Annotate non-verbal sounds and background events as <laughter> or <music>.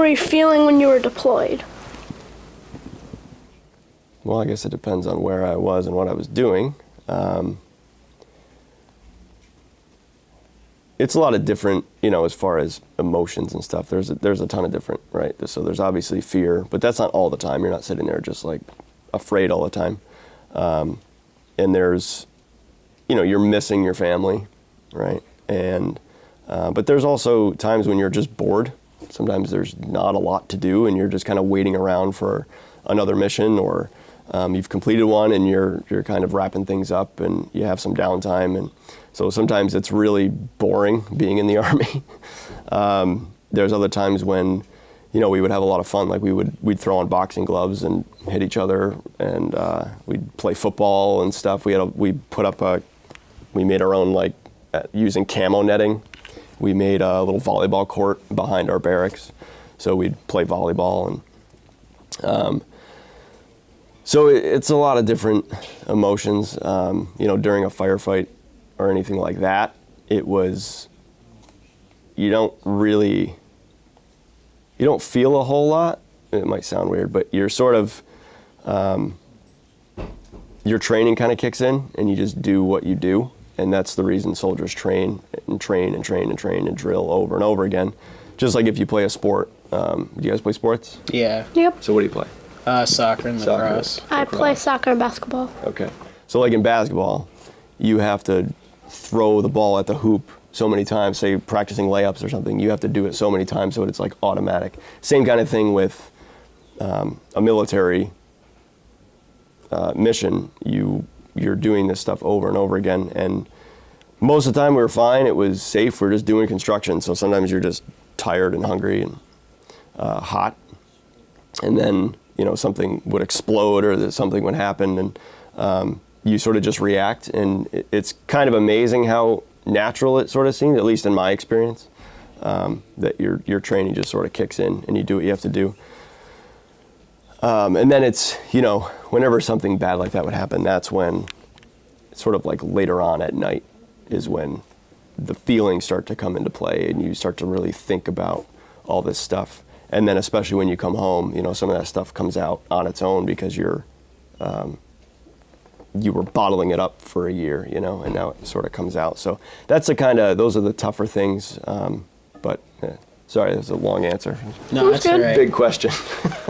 were you feeling when you were deployed? Well, I guess it depends on where I was and what I was doing. Um, it's a lot of different, you know, as far as emotions and stuff. There's a, there's a ton of different, right? So there's obviously fear, but that's not all the time. You're not sitting there just like afraid all the time. Um, and there's, you know, you're missing your family, right? And uh, but there's also times when you're just bored. Sometimes there's not a lot to do, and you're just kind of waiting around for another mission, or um, you've completed one and you're you're kind of wrapping things up, and you have some downtime, and so sometimes it's really boring being in the <laughs> army. um, there's other times when you know, we would have a lot of fun. Like we would, we'd throw on boxing gloves and hit each other, and uh, we'd play football and stuff. We had, a, we put up a, we made our own like uh, using camo netting. We made a little volleyball court behind our barracks, so we'd play volleyball and. Um, so it, it's a lot of different emotions. Um, you know, during a firefight or anything like that, it was. You don't really you don't feel a whole lot. It might sound weird, but you're sort of, um, your training kind of kicks in and you just do what you do. And that's the reason soldiers train and train and train and train and drill over and over again. Just like if you play a sport. Um, do you guys play sports? Yeah. Yep. So what do you play? Uh, soccer and Soccer. lacrosse. I play soccer and basketball. Okay. So like in basketball, you have to throw the ball at the hoop so many times, say practicing layups or something, you have to do it so many times so it's like automatic. Same kind of thing with um, a military uh, mission. You you're doing this stuff over and over again, and most of the time we were fine. It was safe. We're just doing construction, so sometimes you're just tired and hungry and uh, hot, and then you know something would explode or that something would happen, and um, you sort of just react. And it's kind of amazing how natural it sort of seems, at least in my experience, um, that your your training just sort of kicks in and you do what you have to do. Um, and then it's you know whenever something bad like that would happen, that's when sort of like later on at night is when the feelings start to come into play and you start to really think about all this stuff. And then especially when you come home, you know some of that stuff comes out on its own because you're um, you were bottling it up for a year, you know, and now it sort of comes out. So that's the kind of those are the tougher things. Um, but sorry, that's a long answer. No, That's that's good. all right. Big question. <laughs>